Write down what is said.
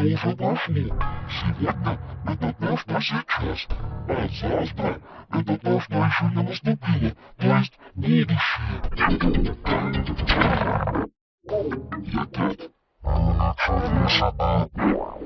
over Buffalo. Sí, venga, me tocó estas hechas. ¡Asastra! Me tocó esta hecha y no estúpido. ¡Tú es будущее! Я?